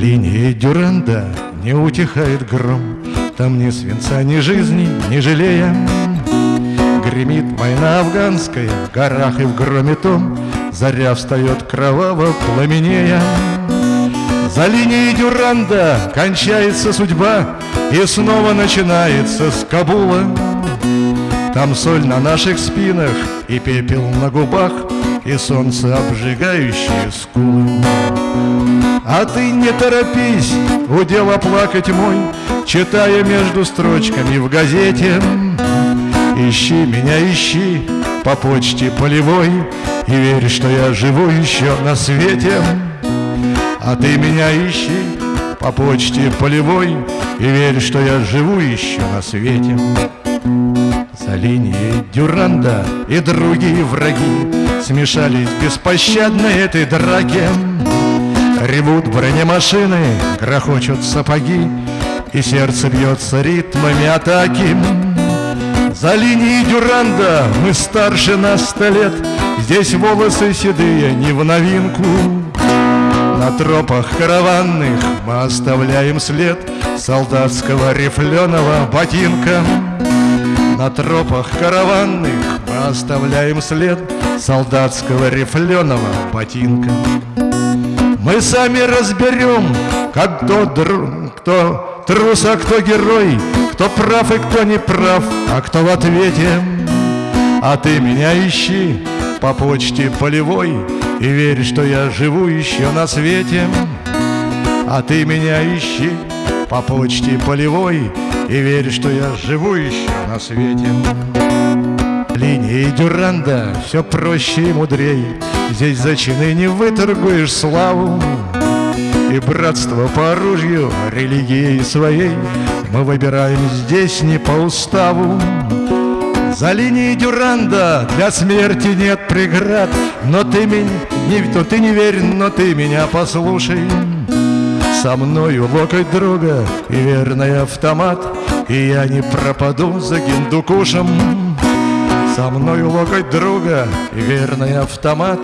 линией Дюранда не утихает гром. Там ни свинца, ни жизни, ни жалея. Гремит война афганская в горах и в громе том. Заря встает кроваво пламенея. За линией Дюранда кончается судьба И снова начинается с Кабула. Там соль на наших спинах и пепел на губах И солнце обжигающее скулы а ты не торопись, удел оплакать мой, Читая между строчками в газете. Ищи меня, ищи по почте полевой И верь, что я живу еще на свете. А ты меня ищи по почте полевой И верь, что я живу еще на свете. За линией Дюранда и другие враги Смешались беспощадно этой драке. Ревут бронемашины, грохочут сапоги, И сердце бьется ритмами атаки. За линией Дюранда мы старше на сто лет, Здесь волосы седые не в новинку. На тропах караванных мы оставляем след Солдатского рифленого ботинка. На тропах караванных мы оставляем след Солдатского рифленого ботинка. Мы сами разберем, как кто, кто трус, а кто герой, кто прав и кто не прав, а кто в ответе. А ты меня ищи по почте полевой И верь, что я живу еще на свете. А ты меня ищи по почте полевой И верь, что я живу еще на свете. Линии Дюранда все проще и мудрей. Здесь за чины не выторгуешь славу И братство по оружию, религии своей. Мы выбираем здесь не по уставу. За линией Дюранда для смерти нет преград. Но ты меня, не, то ты не верь, но ты меня послушай. Со мною локоть друга и верный автомат. И я не пропаду за гиндукушем со мной локоть друга и верный автомат.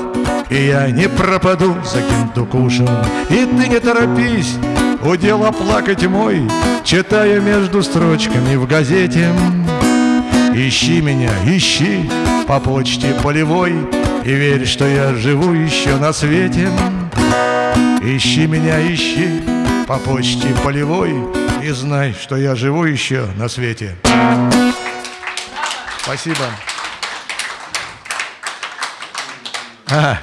И я не пропаду за кентукушем И ты не торопись, удел оплакать мой Читая между строчками в газете. Ищи меня, ищи по почте полевой И верь, что я живу еще на свете. Ищи меня, ищи по почте полевой И знай, что я живу еще на свете. Спасибо. Ah.